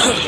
Ugh.